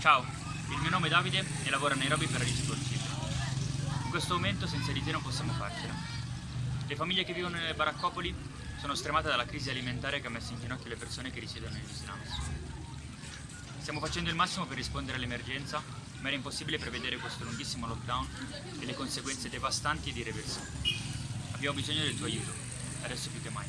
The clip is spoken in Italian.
Ciao, il mio nome è Davide e lavoro a Nairobi per Rich In questo momento senza di te non possiamo farcela. Le famiglie che vivono nelle baraccopoli sono stremate dalla crisi alimentare che ha messo in ginocchio le persone che risiedono negli slums. Stiamo facendo il massimo per rispondere all'emergenza, ma era impossibile prevedere questo lunghissimo lockdown e le conseguenze devastanti ed irreversibili. Abbiamo bisogno del tuo aiuto, adesso più che mai.